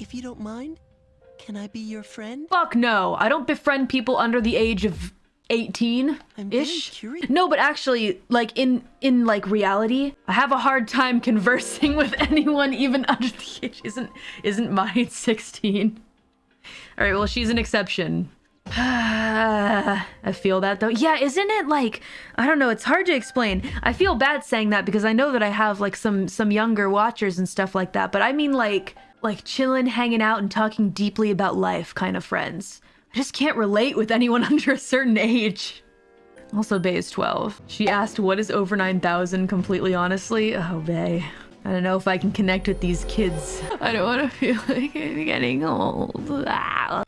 If you don't mind, can I be your friend? Fuck no. I don't befriend people under the age of 18 I'm very ish. curious. No, but actually like in in like reality, I have a hard time conversing with anyone even under the age isn't isn't mine 16. All right, well, she's an exception. I feel that though. Yeah, isn't it like I don't know, it's hard to explain. I feel bad saying that because I know that I have like some some younger watchers and stuff like that, but I mean like like chilling, hanging out and talking deeply about life kind of friends. I just can't relate with anyone under a certain age. Also, Bay is 12. She asked, what is over 9,000 completely honestly? Oh, Bay. I don't know if I can connect with these kids. I don't want to feel like I'm getting old. Ah.